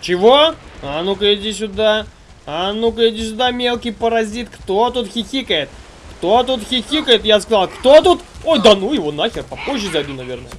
Чего? А ну-ка иди сюда. А ну-ка иди сюда, мелкий паразит. Кто тут хихикает? Кто тут хихикает? Я сказал, кто тут? Ой, да ну его нахер, попозже зайду, наверное.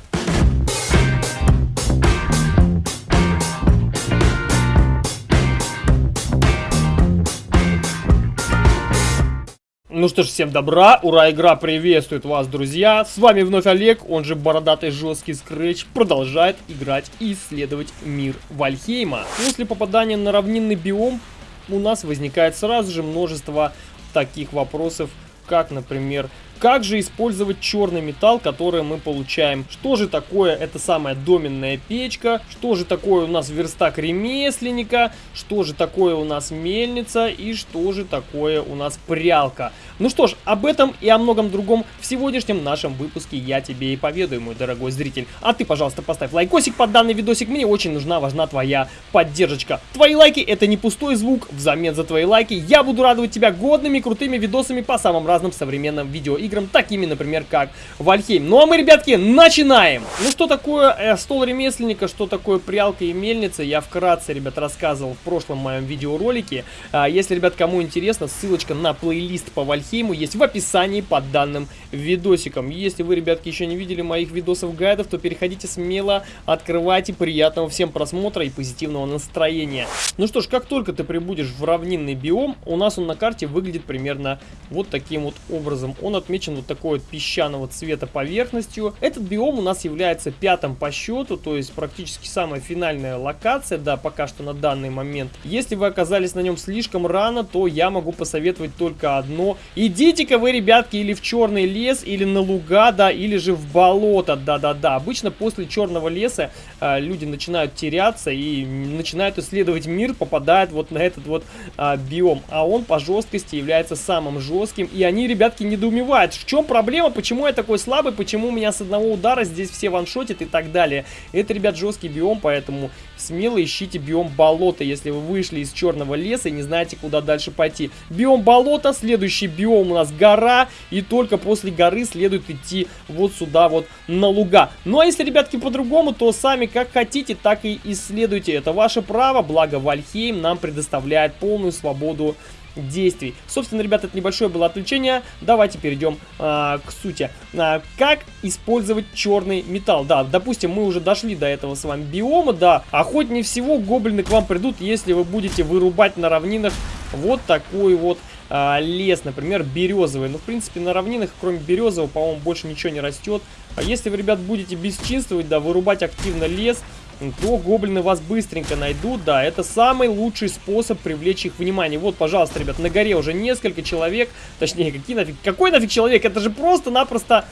Ну что ж, всем добра, ура, игра приветствует вас, друзья. С вами вновь Олег, он же бородатый жесткий скретч, продолжает играть и исследовать мир Вальхейма. После попадания на равнинный биом у нас возникает сразу же множество таких вопросов, как, например, как же использовать черный металл, который мы получаем? Что же такое эта самая доменная печка? Что же такое у нас верстак ремесленника? Что же такое у нас мельница? И что же такое у нас прялка? Ну что ж, об этом и о многом другом в сегодняшнем нашем выпуске я тебе и поведаю, мой дорогой зритель. А ты, пожалуйста, поставь лайкосик под данный видосик. Мне очень нужна, важна твоя поддержка. Твои лайки это не пустой звук. Взамен за твои лайки я буду радовать тебя годными крутыми видосами по самым разным современным видеоиграм играм, такими, например, как Вальхейм. Ну а мы, ребятки, начинаем! Ну что такое э, стол ремесленника, что такое прялка и мельница, я вкратце, ребят, рассказывал в прошлом моем видеоролике. А, если, ребят, кому интересно, ссылочка на плейлист по Вальхейму есть в описании под данным видосиком. Если вы, ребятки, еще не видели моих видосов-гайдов, то переходите смело, открывайте, приятного всем просмотра и позитивного настроения. Ну что ж, как только ты прибудешь в равнинный биом, у нас он на карте выглядит примерно вот таким вот образом. Он отмечен отмечен вот такой вот песчаного цвета поверхностью. Этот биом у нас является пятым по счету, то есть практически самая финальная локация, да, пока что на данный момент. Если вы оказались на нем слишком рано, то я могу посоветовать только одно. Идите-ка вы, ребятки, или в черный лес, или на луга, да, или же в болото, да-да-да. Обычно после черного леса э, люди начинают теряться и начинают исследовать мир, попадают вот на этот вот э, биом. А он по жесткости является самым жестким, и они, ребятки, недоумевают в чем проблема, почему я такой слабый, почему у меня с одного удара здесь все ваншотят и так далее. Это, ребят, жесткий биом, поэтому смело ищите биом болота, если вы вышли из черного леса и не знаете, куда дальше пойти. Биом болота, следующий биом у нас гора, и только после горы следует идти вот сюда вот на луга. Ну а если, ребятки, по-другому, то сами как хотите, так и исследуйте. Это ваше право, благо Вальхейм нам предоставляет полную свободу действий. Собственно, ребята, это небольшое было отвлечение. Давайте перейдем а, к сути. А, как использовать черный металл? Да, допустим, мы уже дошли до этого с вами биома, да. Охотнее всего гоблины к вам придут, если вы будете вырубать на равнинах вот такой вот а, лес, например, березовый. Ну, в принципе, на равнинах, кроме березового, по-моему, больше ничего не растет. А если вы, ребят, будете бесчинствовать, да, вырубать активно лес, то гоблины вас быстренько найдут, да, это самый лучший способ привлечь их внимание. Вот, пожалуйста, ребят, на горе уже несколько человек, точнее, какие нафиг, какой нафиг человек, это же просто-напросто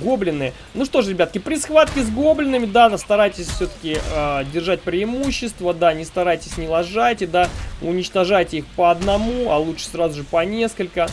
гоблины. Ну что ж, ребятки, при схватке с гоблинами, да, старайтесь все-таки э, а, держать преимущество, да, не старайтесь, не ложайте, да, уничтожайте их по одному, а лучше сразу же по несколько.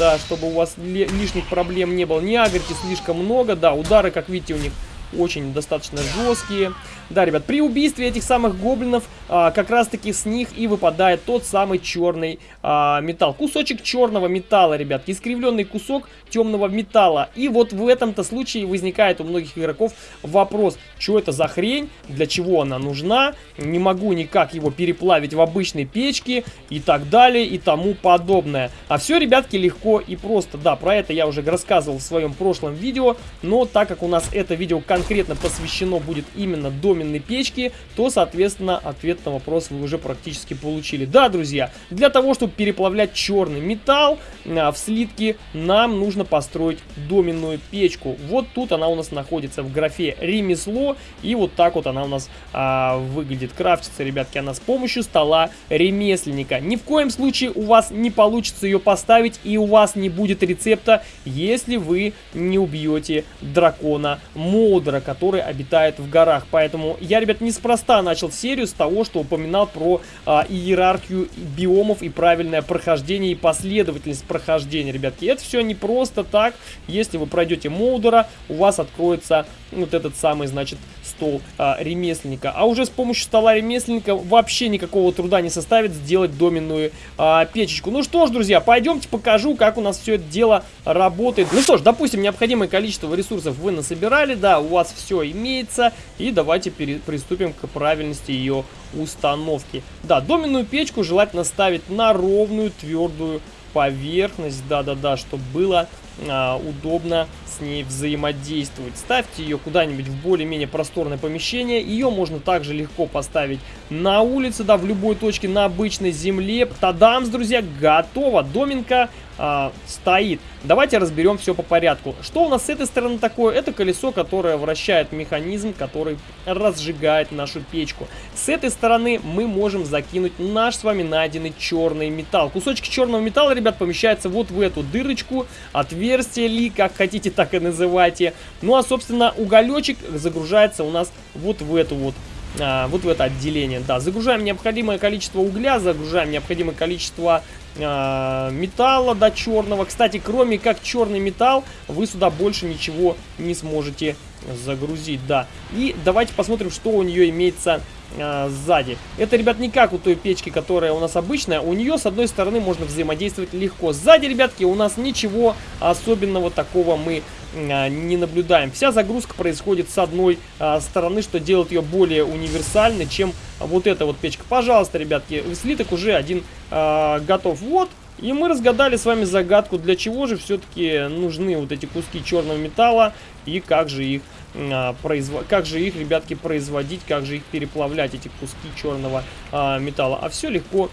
Да, чтобы у вас лишних проблем не было. Не агрите слишком много, да, удары, как видите, у них очень достаточно жесткие. Да, ребят, при убийстве этих самых гоблинов а, как раз-таки с них и выпадает тот самый черный а, металл. Кусочек черного металла, ребят, искривленный кусок темного металла. И вот в этом-то случае возникает у многих игроков вопрос, что это за хрень, для чего она нужна, не могу никак его переплавить в обычной печке и так далее и тому подобное. А все, ребятки, легко и просто. Да, про это я уже рассказывал в своем прошлом видео, но так как у нас это видео конкретно посвящено будет именно до доменной печки, то, соответственно, ответ на вопрос вы уже практически получили. Да, друзья, для того, чтобы переплавлять черный металл а, в слитки, нам нужно построить доменную печку. Вот тут она у нас находится в графе ремесло, и вот так вот она у нас а, выглядит. Крафтится, ребятки, она с помощью стола ремесленника. Ни в коем случае у вас не получится ее поставить, и у вас не будет рецепта, если вы не убьете дракона Модера, который обитает в горах. Поэтому я, ребят, неспроста начал серию с того, что упоминал про а, иерархию биомов и правильное прохождение и последовательность прохождения, ребятки. Это все не просто так. Если вы пройдете Молдера, у вас откроется вот этот самый, значит, стол а, ремесленника. А уже с помощью стола ремесленника вообще никакого труда не составит сделать доменную а, печечку. Ну что ж, друзья, пойдемте покажу, как у нас все это дело работает. Ну что ж, допустим, необходимое количество ресурсов вы насобирали, да, у вас все имеется. И давайте приступим к правильности ее установки. Да, доменную печку желательно ставить на ровную твердую поверхность, да-да-да, чтобы было а, удобно с ней взаимодействовать. Ставьте ее куда-нибудь в более-менее просторное помещение. Ее можно также легко поставить на улице, да, в любой точке на обычной земле. Тадамс, друзья, готово. Доминка а, стоит. Давайте разберем все по порядку. Что у нас с этой стороны такое? Это колесо, которое вращает механизм, который разжигает нашу печку. С этой стороны мы можем закинуть наш с вами найденный черный металл. Кусочки черного металла, ребят, помещаются вот в эту дырочку, отверстие ли, как хотите, так и называйте. Ну а, собственно, уголечек загружается у нас вот в эту вот а, вот в это отделение. Да, загружаем необходимое количество угля, загружаем необходимое количество а, металла до черного. Кстати, кроме как черный металл, вы сюда больше ничего не сможете загрузить, да. И давайте посмотрим, что у нее имеется а, сзади. Это, ребят, не как у той печки, которая у нас обычная. У нее, с одной стороны, можно взаимодействовать легко. Сзади, ребятки, у нас ничего особенного такого мы а, не наблюдаем. Вся загрузка происходит с одной а, стороны, что делает ее более универсальной, чем вот эта вот печка. Пожалуйста, ребятки, слиток уже один готов. Вот, и мы разгадали с вами загадку, для чего же все-таки нужны вот эти куски черного металла и как же их а, как же их, ребятки, производить, как же их переплавлять, эти куски черного а, металла. А все легко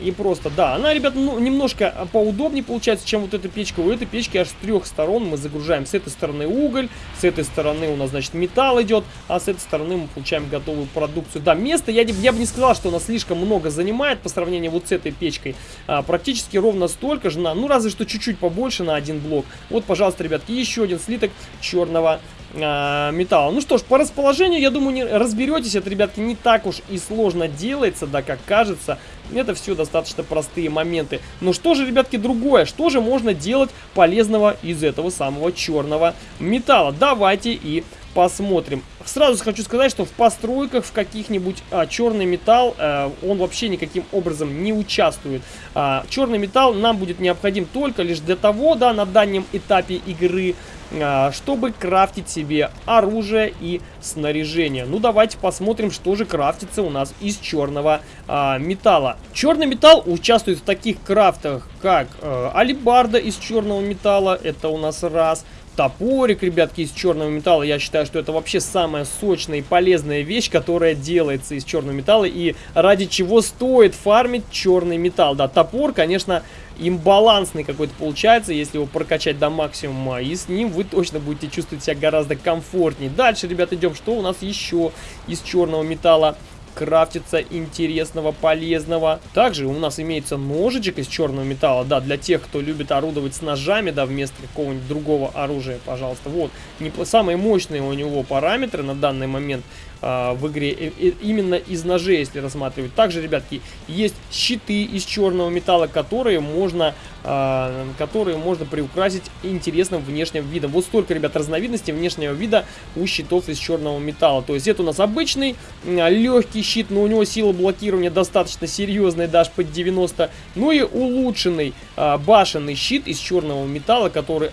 и просто, да, она, ребят, ну, немножко поудобнее получается, чем вот эта печка. У этой печки аж с трех сторон мы загружаем. С этой стороны уголь, с этой стороны у нас, значит, металл идет, а с этой стороны мы получаем готовую продукцию. Да, место, я, я бы не сказал, что она слишком много занимает по сравнению вот с этой печкой. А, практически ровно столько же, на, ну, разве что чуть-чуть побольше на один блок. Вот, пожалуйста, ребятки, еще один слиток черного э, металла. Ну что ж, по расположению, я думаю, не разберетесь. Это, ребятки, не так уж и сложно делается, да, как кажется. Это все достаточно простые моменты. Но что же, ребятки, другое? Что же можно делать полезного из этого самого черного металла? Давайте и посмотрим. Сразу хочу сказать, что в постройках в каких-нибудь а, черный металл, а, он вообще никаким образом не участвует. А, черный металл нам будет необходим только лишь для того, да, на данном этапе игры, а, чтобы крафтить себе оружие и снаряжение. Ну, давайте посмотрим, что же крафтится у нас из черного а, металла. Черный металл участвует в таких крафтах, как а, алибарда из черного металла, это у нас раз топорик, ребятки, из черного металла. Я считаю, что это вообще самая сочная и полезная вещь, которая делается из черного металла и ради чего стоит фармить черный металл. Да, топор, конечно, имбалансный какой-то получается, если его прокачать до максимума, и с ним вы точно будете чувствовать себя гораздо комфортнее. Дальше, ребят, идем, что у нас еще из черного металла крафтится интересного, полезного. Также у нас имеется ножичек из черного металла, да, для тех, кто любит орудовать с ножами, да, вместо какого-нибудь другого оружия, пожалуйста. Вот, не, самые мощные у него параметры на данный момент а, в игре и, и, именно из ножей, если рассматривать. Также, ребятки, есть щиты из черного металла, которые можно, а, которые можно приукрасить интересным внешним видом. Вот столько, ребят, разновидностей внешнего вида у щитов из черного металла. То есть это у нас обычный легкий щит, но у него сила блокирования достаточно серьезная, даже под 90. Ну и улучшенный а, башенный щит из черного металла, который,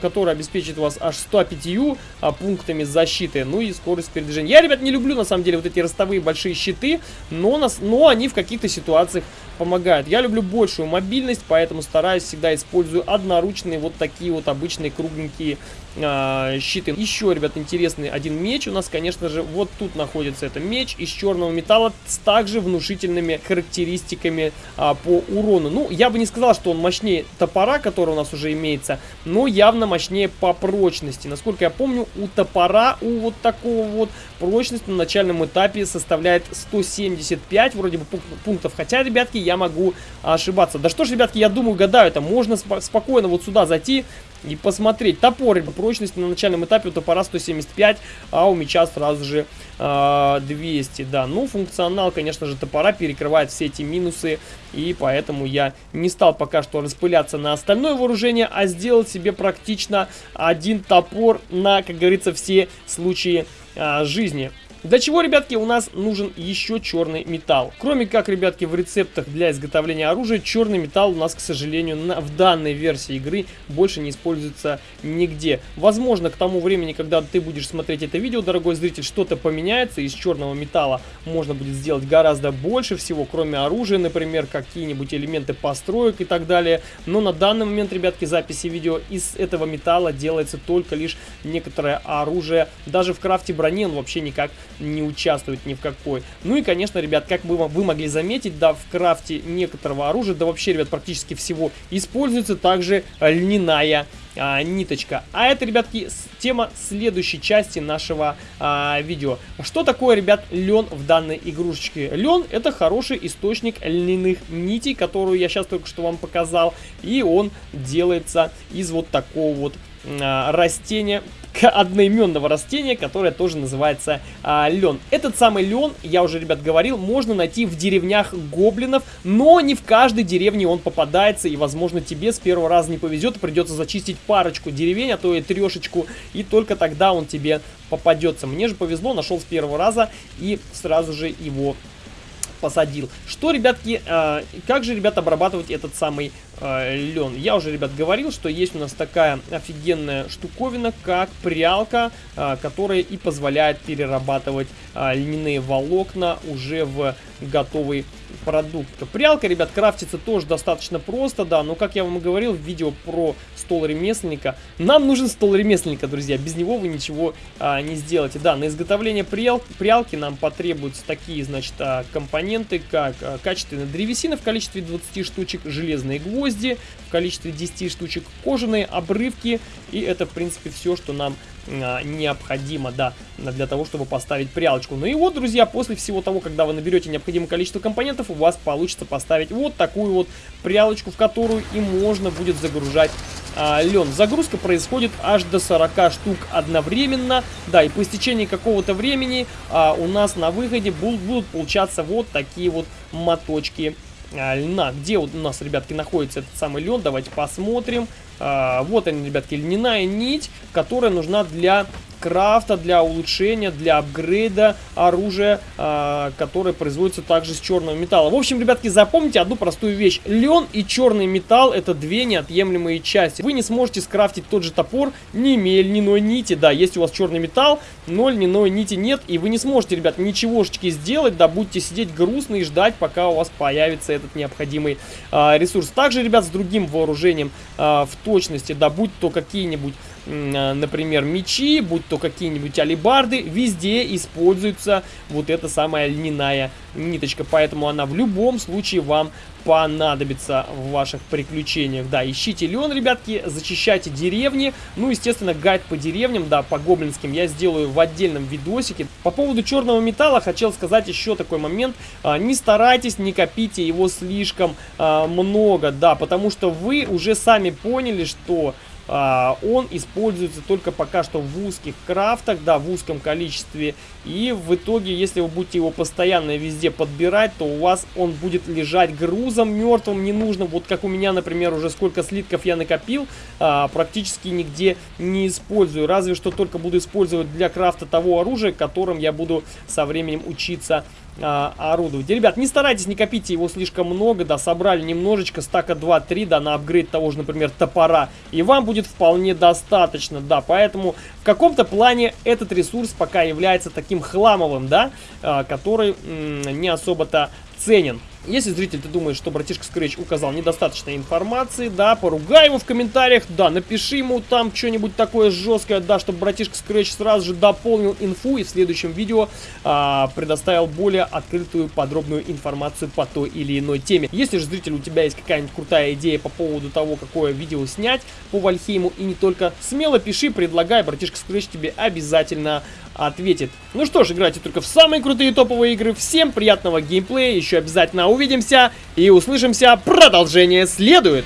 который обеспечит вас аж 105 а, пунктами защиты, ну и скорость передвижения. Я, ребят, не люблю, на самом деле, вот эти ростовые большие щиты, но, нас, но они в каких-то ситуациях помогают. Я люблю большую мобильность, поэтому стараюсь всегда использую одноручные вот такие вот обычные кругленькие э, щиты. Еще, ребят, интересный один меч у нас, конечно же, вот тут находится это меч из черного металла с также внушительными характеристиками э, по урону. Ну, я бы не сказал, что он мощнее топора, который у нас уже имеется, но явно мощнее по прочности. Насколько я помню, у топора, у вот такого вот прочность на начальном этапе составляет 175 вроде бы пунктов. Хотя, ребятки, я могу ошибаться. Да что ж, ребятки, я думаю, гадаю, это можно сп спокойно вот сюда зайти и посмотреть. Топор, прочность на начальном этапе у топора 175, а у меча сразу же э, а, 200, да. Ну, функционал, конечно же, топора перекрывает все эти минусы, и поэтому я не стал пока что распыляться на остальное вооружение, а сделал себе практично один топор на, как говорится, все случаи э, жизни. Для чего, ребятки, у нас нужен еще черный металл? Кроме как, ребятки, в рецептах для изготовления оружия, черный металл у нас, к сожалению, на, в данной версии игры больше не используется нигде. Возможно, к тому времени, когда ты будешь смотреть это видео, дорогой зритель, что-то поменяется, из черного металла можно будет сделать гораздо больше всего, кроме оружия, например, какие-нибудь элементы построек и так далее. Но на данный момент, ребятки, записи видео из этого металла делается только лишь некоторое оружие. Даже в крафте брони он вообще никак не участвует ни в какой. Ну и, конечно, ребят, как вы, вы могли заметить, да, в крафте некоторого оружия, да вообще, ребят, практически всего, используется также льняная а, ниточка. А это, ребятки, тема следующей части нашего а, видео. Что такое, ребят, лен в данной игрушечке? Лен это хороший источник льняных нитей, которую я сейчас только что вам показал. И он делается из вот такого вот а, растения одноименного растения, которое тоже называется а, лен. Этот самый лен, я уже, ребят, говорил, можно найти в деревнях гоблинов, но не в каждой деревне он попадается, и, возможно, тебе с первого раза не повезет, придется зачистить парочку деревень, а то и трешечку, и только тогда он тебе попадется. Мне же повезло, нашел с первого раза и сразу же его посадил. Что, ребятки, э, как же, ребят, обрабатывать этот самый э, лен? Я уже, ребят, говорил, что есть у нас такая офигенная штуковина, как прялка, э, которая и позволяет перерабатывать э, льняные волокна уже в готовый продукт. Прялка, ребят, крафтится тоже достаточно просто, да, но, как я вам и говорил в видео про стол ремесленника, нам нужен стол ремесленника, друзья, без него вы ничего а, не сделаете. Да, на изготовление прял, прялки нам потребуются такие, значит, а, компоненты, как а, качественная древесина в количестве 20 штучек, железные гвозди в количестве 10 штучек, кожаные обрывки, и это, в принципе, все, что нам необходимо, да, для того, чтобы поставить прялочку. Ну и вот, друзья, после всего того, когда вы наберете необходимое количество компонентов, у вас получится поставить вот такую вот прялочку, в которую и можно будет загружать а, лен. Загрузка происходит аж до 40 штук одновременно, да, и по истечении какого-то времени а, у нас на выходе будут, будут получаться вот такие вот моточки а, льна. Где вот у нас, ребятки, находится этот самый лен, давайте посмотрим. А, вот они, ребятки, льняная нить, которая нужна для крафта, для улучшения, для апгрейда оружия, э, которое производится также с черного металла. В общем, ребятки, запомните одну простую вещь. Лен и черный металл это две неотъемлемые части. Вы не сможете скрафтить тот же топор, не имея льняной нити. Да, есть у вас черный металл, но льняной нити нет, и вы не сможете, ребят, ничегошечки сделать, да, будете сидеть грустно и ждать, пока у вас появится этот необходимый э, ресурс. Также, ребят, с другим вооружением э, в точности, да, будь то какие-нибудь например, мечи, будь то какие-нибудь алибарды, везде используется вот эта самая льняная ниточка, поэтому она в любом случае вам понадобится в ваших приключениях. Да, ищите лен, ребятки, зачищайте деревни. Ну, естественно, гайд по деревням, да, по гоблинским я сделаю в отдельном видосике. По поводу черного металла хотел сказать еще такой момент. А, не старайтесь, не копите его слишком а, много, да, потому что вы уже сами поняли, что а, он используется только пока что в узких крафтах, да, в узком количестве. И в итоге, если вы будете его постоянно везде подбирать, то у вас он будет лежать грузом мертвым, ненужным. Вот как у меня, например, уже сколько слитков я накопил, а, практически нигде не использую. Разве что только буду использовать для крафта того оружия, которым я буду со временем учиться а, орудовать. Ребят, не старайтесь, не копите его слишком много, да, собрали немножечко, стака 2-3, да, на апгрейд того же, например, топора, и вам будет вполне достаточно, да, поэтому в каком-то плане этот ресурс пока является таким хламовым, да, а, который не особо-то ценен. Если зритель, ты думаешь, что братишка Scratch указал недостаточно информации, да, поругай его в комментариях, да, напиши ему там что-нибудь такое жесткое, да, чтобы братишка Scratch сразу же дополнил инфу и в следующем видео а, предоставил более открытую, подробную информацию по той или иной теме. Если же, зритель, у тебя есть какая-нибудь крутая идея по поводу того, какое видео снять по Вальхейму и не только, смело пиши, предлагай, братишка Scratch тебе обязательно ответит. Ну что ж, играйте только в самые крутые топовые игры. Всем приятного геймплея, еще обязательно увидимся и услышимся. Продолжение следует.